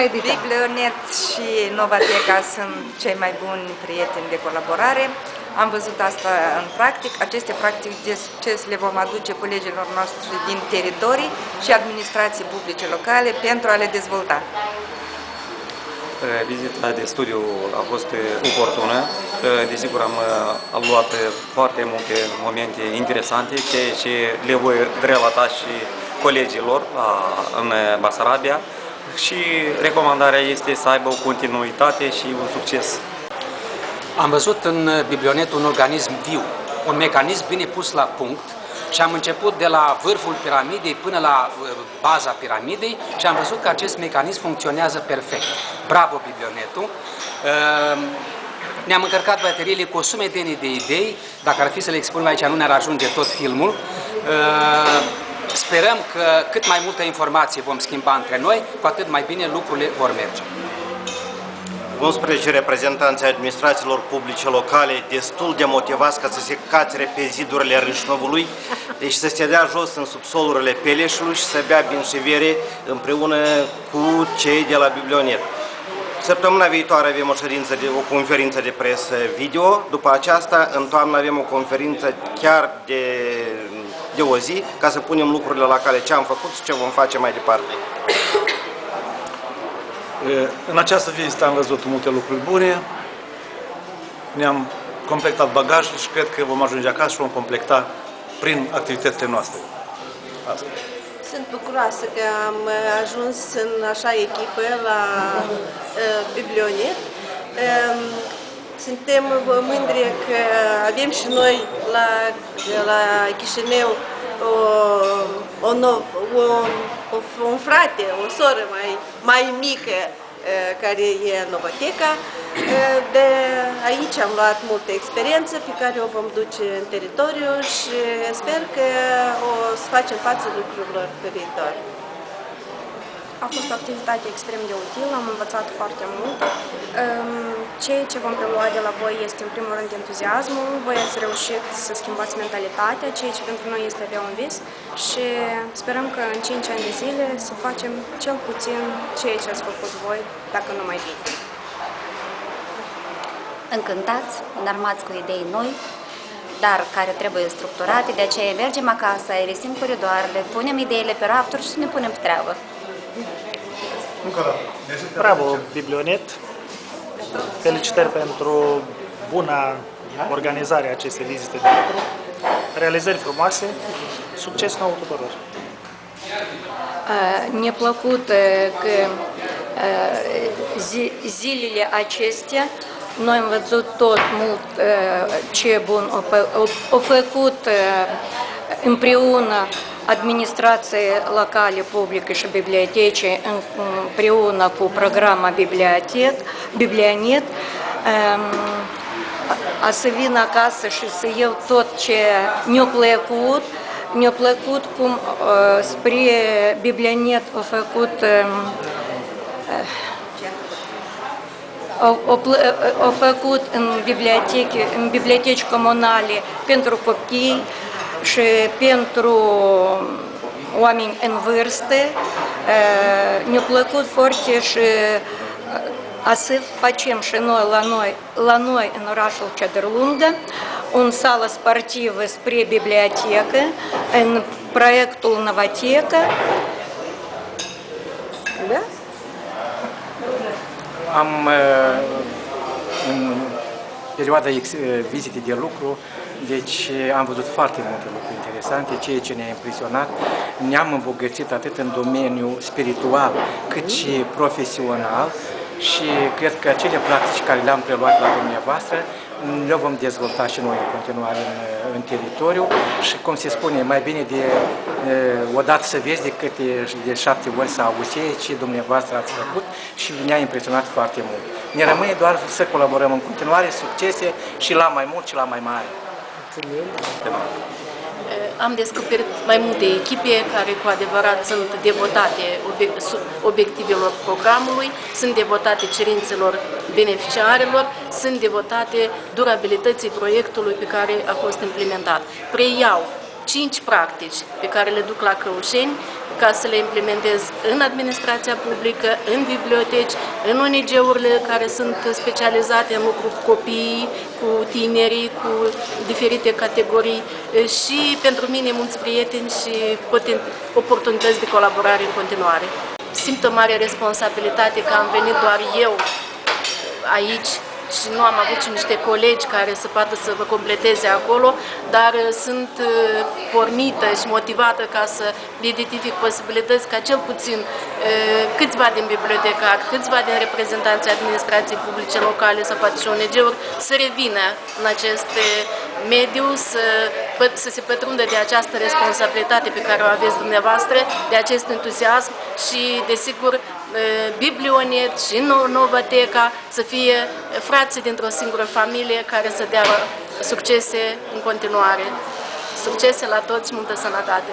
Biblionet și Novateca sunt cei mai buni prieteni de colaborare. Am văzut asta în practic. Aceste practici de succes le vom aduce colegilor noștri din teritorii și administrații publice locale pentru a le dezvolta. Vizita de studiu a fost oportună. Desigur, am, am luat foarte multe momente interesante, ceea ce le voi relata și colegilor în Basarabia și recomandarea este să aibă o continuitate și un succes. Am văzut în biblionet un organism viu, un mecanism bine pus la punct și am început de la vârful piramidei până la uh, baza piramidei și am văzut că acest mecanism funcționează perfect. Bravo biblionetul! Uh, ne-am încărcat bateriile cu o sumedenie de idei, dacă ar fi să le expunem aici nu ne-ar ajunge tot filmul. Uh, Sperăm că cât mai multă informație vom schimba între noi, cu atât mai bine lucrurile vor merge. 11 reprezentanții administrațiilor publice locale destul de motivați ca să se cațere pe zidurile Râșnovului, deci să se dea jos în subsolurile Peleșului și să bea binșevere împreună cu cei de la Biblionet. Săptămâna viitoare avem o, ședință de, o conferință de presă video, după aceasta în toamnă avem o conferință chiar de de o zi ca să punem lucrurile la cale ce am făcut și ce vom face mai departe. În această vizită am văzut multe lucruri bune, ne-am completat bagajul și cred că vom ajunge acasă și vom completa prin activitățile noastre. Asta. Sunt bucuroasă că am ajuns în așa echipă la uh, Biblionet. Uh, suntem mândri că avem și noi la, la Chișinău o, o, o, o, un frate, o soră mai, mai mică care e Novoteca. De aici am luat multă experiență pe care o vom duce în teritoriu și sper că o să facem față lucrurilor pe viitor. A fost o activitate extrem de utilă, am învățat foarte mult. Ehm, ceea ce vom prelua de la voi este, în primul rând, entuziasmul. Voi ați reușit să schimbați mentalitatea, ceea ce pentru noi este abia un vis și sperăm că în 5 ani de zile să facem cel puțin ceea ce ați făcut voi, dacă nu mai bine. Încântați, înarmați cu idei noi, dar care trebuie structurate, de aceea mergem acasă, aerisim coridoarele, punem ideile pe rafturi și ne punem pe treabă. Bravo, Biblionet! Felicitări pentru buna organizare a acestei vizite de lucru. Realizări frumoase, succes nou tuturor! Ne plăcut că zilele acestea noi am văzut tot mult ce bun au făcut împreună administrație locale publică și biblioteci împreună cu programa Bibliotec, Biblionet a să vin acasă și să iau tot ce ne-a plăcut, ne-a plăcut cum spre Pentru oameni în vârstă. Ne-a plăcut foarte și să facem și noi la noi, la noi în orașul Cedrlungă, un sală sportivă spre bibliotecă, în proiectul Novateca. Da? Am în perioada vizitei de lucru deci am văzut foarte multe lucruri interesante, ceea ce ne-a impresionat. Ne-am îmbogățit atât în domeniul spiritual cât și profesional și cred că acele practici care le-am preluat la dumneavoastră le vom dezvolta și noi în continuare în, în teritoriu și, cum se spune, mai bine de o dată să vezi decât de, de șapte ori să auzi ce dumneavoastră ați făcut și ne-a impresionat foarte mult. Ne rămâne doar să colaborăm în continuare, succese și la mai mult și la mai mare. Am descoperit mai multe echipe care cu adevărat sunt devotate obiectivelor programului, sunt devotate cerințelor beneficiarilor, sunt devotate durabilității proiectului pe care a fost implementat. Preiau cinci practici pe care le duc la Căușeni ca să le implementez în administrația publică, în biblioteci, în ONG-urile care sunt specializate în lucru cu copiii, cu tinerii, cu diferite categorii și pentru mine mulți prieteni și oportunități de colaborare în continuare. Simt o mare responsabilitate că am venit doar eu aici și nu am avut și niște colegi care să poată să vă completeze acolo, dar uh, sunt uh, pornită și motivată ca să identific posibilități ca cel puțin uh, câțiva din bibliotecari, câțiva din reprezentanții administrației publice locale sau poate și ONG-uri să revină în acest mediu, să, să se pătrundă de această responsabilitate pe care o aveți dumneavoastră, de acest entuziasm și, desigur, Biblionet și Novateca să fie frații dintr-o singură familie care să dea succese în continuare. Succese la toți, multă sănătate!